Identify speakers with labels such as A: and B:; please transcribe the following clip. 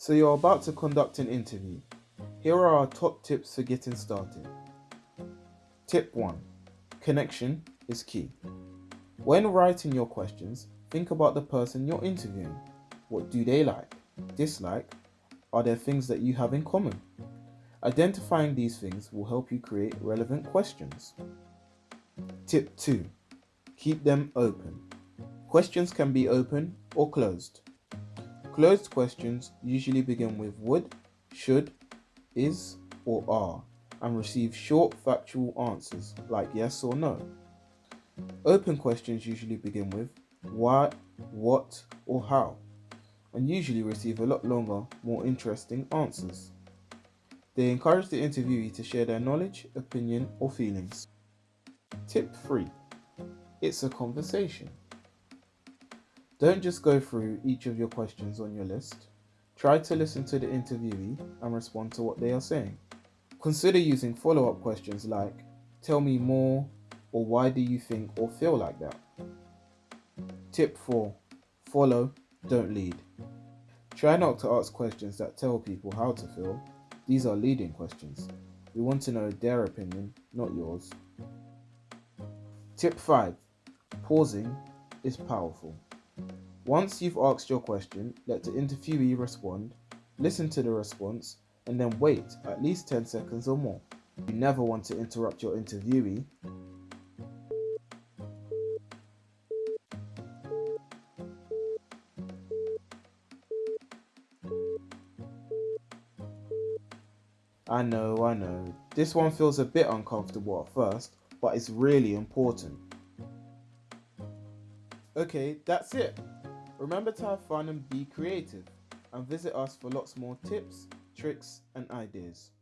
A: So you're about to conduct an interview. Here are our top tips for getting started. Tip 1 Connection is key. When writing your questions, think about the person you're interviewing. What do they like, dislike? Are there things that you have in common? Identifying these things will help you create relevant questions. Tip 2 Keep them open. Questions can be open or closed. Closed questions usually begin with would, should, is, or are, and receive short factual answers like yes or no. Open questions usually begin with why, what, or how, and usually receive a lot longer, more interesting answers. They encourage the interviewee to share their knowledge, opinion, or feelings. Tip 3 It's a conversation. Don't just go through each of your questions on your list. Try to listen to the interviewee and respond to what they are saying. Consider using follow up questions like, Tell me more, or why do you think or feel like that? Tip 4 Follow, don't lead. Try not to ask questions that tell people how to feel. These are leading questions. We want to know their opinion, not yours. Tip 5 Pausing is powerful. Once you've asked your question, let the interviewee respond, listen to the response, and then wait at least 10 seconds or more. You never want to interrupt your interviewee. I know, I know. This one feels a bit uncomfortable at first, but it's really important. Okay, that's it. Remember to have fun and be creative, and visit us for lots more tips, tricks, and ideas.